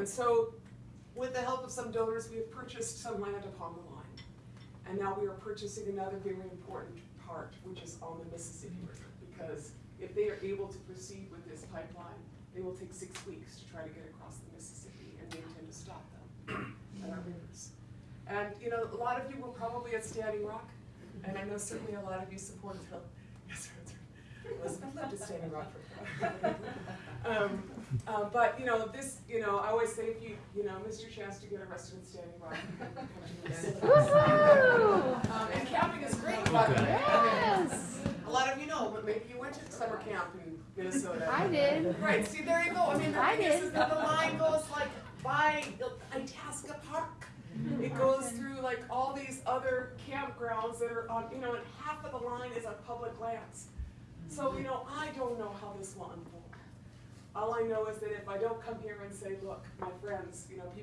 And so, with the help of some donors, we have purchased some land upon the line. And now we are purchasing another very important part, which is on the Mississippi River. Because if they are able to proceed with this pipeline, they will take six weeks to try to get across the Mississippi, and we intend to stop them at our rivers. And, you know, a lot of you were probably at Standing Rock, and I know certainly a lot of you supported them. Yes. Elizabeth lived at Standing Rock for a while. Um, uh, but, you know, this, you know, I always say if you, you know, missed your chance to get arrested in Standing Rock, you come to Minnesota. Woohoo! Um, and camping is great, but, Yes. a lot of you know, but maybe you went to summer camp in Minnesota. I did. Right, see, there you go, I mean, the I thing did. is that the line goes like by Itasca Park. It goes through like all these other campgrounds that are on, you know, and half of the line is on public lands. So, you know, I don't know how this will unfold. All I know is that if I don't come here and say, look, my friends, you know, people